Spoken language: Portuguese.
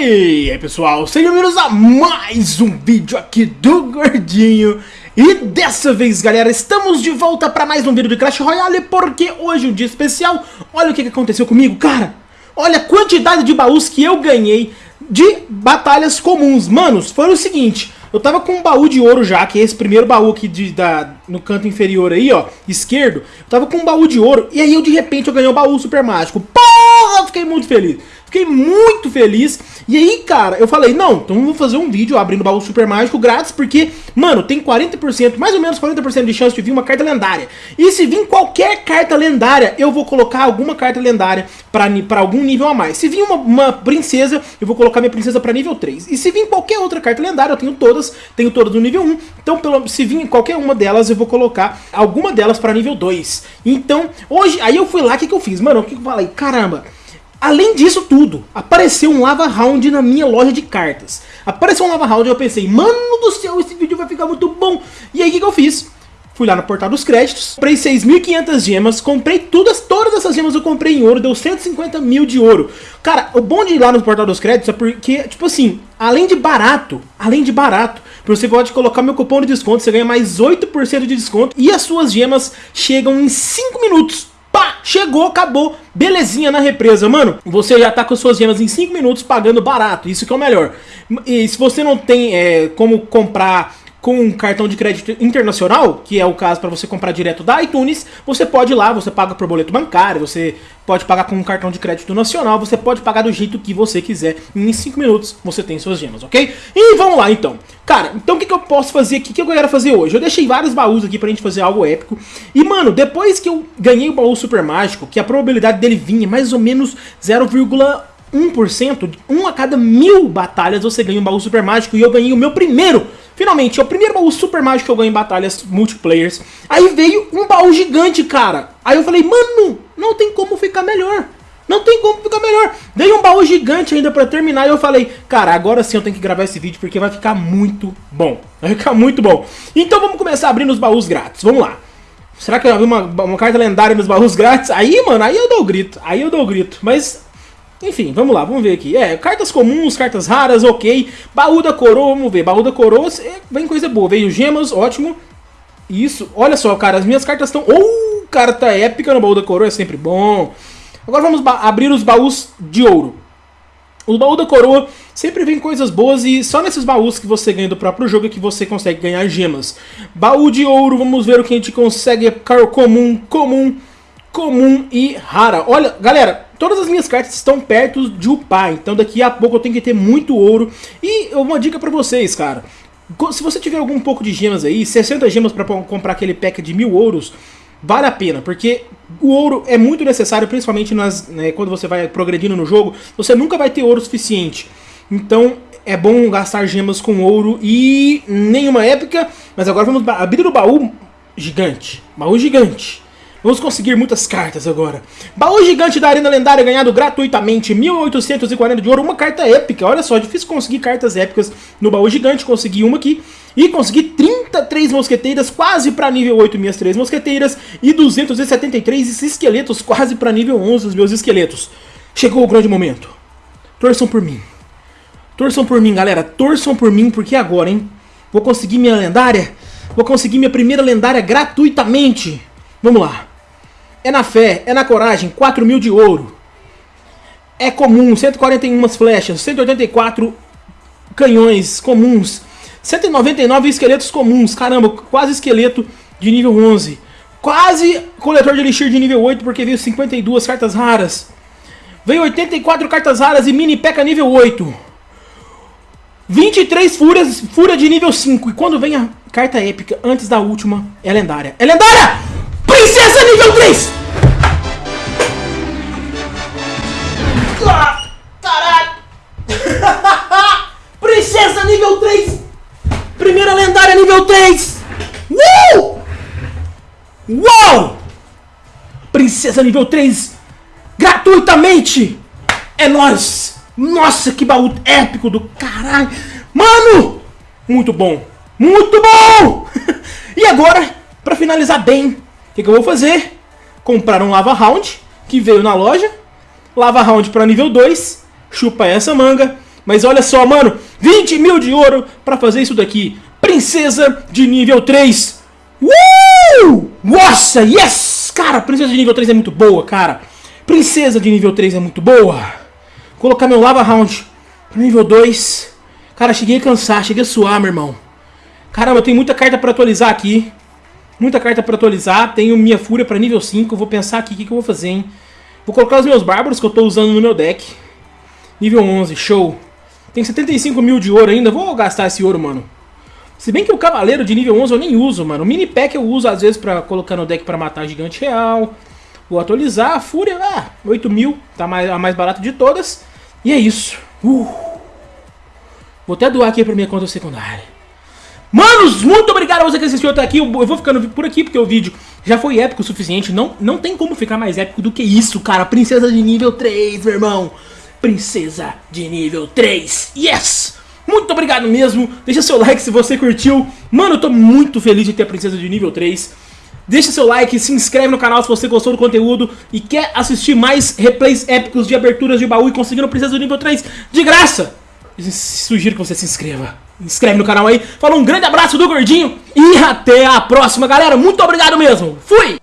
E aí pessoal, sejam bem-vindos a mais um vídeo aqui do Gordinho. E dessa vez galera, estamos de volta para mais um vídeo de Clash Royale Porque hoje é um dia especial, olha o que, aconteceu comigo, cara. Olha a quantidade de baús que eu ganhei de batalhas comuns. Manos, foi o seguinte, eu tava com um baú de ouro já, que é esse primeiro baú aqui de, da, no canto inferior aí, ó, esquerdo. Eu tava com um baú de ouro, e aí eu de repente eu ganhei o um baú super mágico. Eu fiquei muito feliz. Fiquei muito feliz. E aí, cara, eu falei, não, então eu vou fazer um vídeo abrindo o baú super mágico grátis, porque, mano, tem 40%, mais ou menos 40% de chance de vir uma carta lendária. E se vir qualquer carta lendária, eu vou colocar alguma carta lendária pra, pra algum nível a mais. Se vir uma, uma princesa, eu vou colocar minha princesa pra nível 3. E se vir qualquer outra carta lendária, eu tenho todas, tenho todas no nível 1. Então, pelo, se vir qualquer uma delas, eu vou colocar alguma delas pra nível 2. Então, hoje, aí eu fui lá, o que, que eu fiz? Mano, o que, que eu falei? Caramba... Além disso tudo, apareceu um Lava Round na minha loja de cartas. Apareceu um Lava Round e eu pensei, mano do céu, esse vídeo vai ficar muito bom. E aí o que, que eu fiz? Fui lá no portal dos créditos, comprei 6.500 gemas, comprei todas, todas essas gemas eu comprei em ouro, deu 150 mil de ouro. Cara, o bom de ir lá no portal dos créditos é porque, tipo assim, além de barato, além de barato, você pode colocar meu cupom de desconto, você ganha mais 8% de desconto e as suas gemas chegam em 5 minutos. Pá, chegou, acabou, belezinha na represa. Mano, você já tá com suas gemas em 5 minutos pagando barato, isso que é o melhor. E se você não tem é, como comprar com um cartão de crédito internacional, que é o caso para você comprar direto da iTunes, você pode ir lá, você paga por boleto bancário, você pode pagar com um cartão de crédito nacional, você pode pagar do jeito que você quiser, em 5 minutos você tem suas gemas, ok? E vamos lá então. Cara, então o que, que eu posso fazer aqui, o que eu quero fazer hoje? Eu deixei vários baús aqui pra gente fazer algo épico, e mano, depois que eu ganhei o baú super mágico, que a probabilidade dele é mais ou menos 0,1%, 1%, um a cada mil batalhas você ganha um baú super mágico e eu ganhei o meu primeiro Finalmente, é o primeiro baú super mágico que eu ganho em batalhas multiplayers. Aí veio um baú gigante, cara. Aí eu falei, mano, não tem como ficar melhor. Não tem como ficar melhor. Veio um baú gigante ainda pra terminar e eu falei, cara, agora sim eu tenho que gravar esse vídeo porque vai ficar muito bom. Vai ficar muito bom. Então vamos começar abrindo os baús grátis. Vamos lá. Será que eu vi uma, uma carta lendária nos baús grátis? Aí, mano, aí eu dou o grito. Aí eu dou o grito. Mas enfim, vamos lá, vamos ver aqui. É, cartas comuns, cartas raras, ok. Baú da coroa, vamos ver. Baú da coroa, é, vem coisa boa. Veio gemas, ótimo. Isso, olha só, cara, as minhas cartas estão... Oh, carta épica no baú da coroa é sempre bom. Agora vamos abrir os baús de ouro. O baú da coroa sempre vem coisas boas e só nesses baús que você ganha do próprio jogo é que você consegue ganhar gemas. Baú de ouro, vamos ver o que a gente consegue. Caro comum, comum, comum e rara. Olha, galera, todas as minhas cartas estão perto de upar, então daqui a pouco eu tenho que ter muito ouro. E uma dica pra vocês, cara. Se você tiver algum pouco de gemas aí, 60 gemas pra comprar aquele pack de mil ouros, vale a pena, porque o ouro é muito necessário, principalmente nas, né, quando você vai progredindo no jogo, você nunca vai ter ouro suficiente. Então é bom gastar gemas com ouro e nenhuma épica, mas agora vamos abrir o baú gigante, baú gigante. Vamos conseguir muitas cartas agora. Baú gigante da Arena Lendária ganhado gratuitamente, 1840 de ouro, uma carta épica. Olha só, difícil conseguir cartas épicas no baú gigante, consegui uma aqui. E consegui 33 mosqueteiras, quase para nível 8 minhas 3 mosqueteiras. E 273 esqueletos, quase para nível 11 os meus esqueletos. Chegou o grande momento. Torçam por mim. Torçam por mim, galera. Torçam por mim, porque agora, hein? Vou conseguir minha lendária. Vou conseguir minha primeira lendária gratuitamente. Vamos lá. É na fé, é na coragem, 4 mil de ouro. É comum, 141 flechas, 184 canhões comuns, 199 esqueletos comuns, caramba, quase esqueleto de nível 11. Quase coletor de elixir de nível 8, porque veio 52 cartas raras. Veio 84 cartas raras e mini peca nível 8. 23 fúrias, fúria de nível 5. E quando vem a carta épica, antes da última, é lendária. É lendária! Princesa nível 3! Nível 3! Uh! Uau! Princesa nível 3 gratuitamente! É nóis! Nossa, que baú épico do caralho! Mano! Muito bom! Muito bom! e agora, pra finalizar bem, que, que eu vou fazer? Comprar um Lava Round, que veio na loja. Lava Round para nível 2, chupa essa manga. Mas olha só, mano, 20 mil de ouro pra fazer isso daqui. Princesa de nível 3. Uh! Nossa, yes! Cara, princesa de nível 3 é muito boa, cara. Princesa de nível 3 é muito boa. Colocar meu Lava Round pro nível 2. Cara, cheguei a cansar, cheguei a suar, meu irmão. Caramba, tem muita carta pra atualizar aqui. Muita carta pra atualizar. Tenho minha fúria pra nível 5. Vou pensar aqui o que, que eu vou fazer, hein. Vou colocar os meus bárbaros que eu tô usando no meu deck. Nível 11, show. Tem 75 mil de ouro ainda. Vou gastar esse ouro, mano. Se bem que o cavaleiro de nível 11 eu nem uso, mano. O mini pack eu uso às vezes pra colocar no deck pra matar gigante real. Vou atualizar. A fúria, ah, 8 mil. Tá mais, a mais barata de todas. E é isso. Uh. Vou até doar aqui pra minha conta secundária. Manos, muito obrigado a você que assistiu até aqui. Eu vou ficando por aqui porque o vídeo já foi épico o suficiente. Não, não tem como ficar mais épico do que isso, cara. Princesa de nível 3, meu irmão. Princesa de nível 3. Yes! Muito obrigado mesmo. Deixa seu like se você curtiu. Mano, eu tô muito feliz de ter a princesa de nível 3. Deixa seu like, se inscreve no canal se você gostou do conteúdo e quer assistir mais replays épicos de aberturas de baú e conseguindo princesa do nível 3 de graça. Sugiro que você se inscreva. Inscreve no canal aí. Fala um grande abraço do Gordinho e até a próxima, galera. Muito obrigado mesmo. Fui!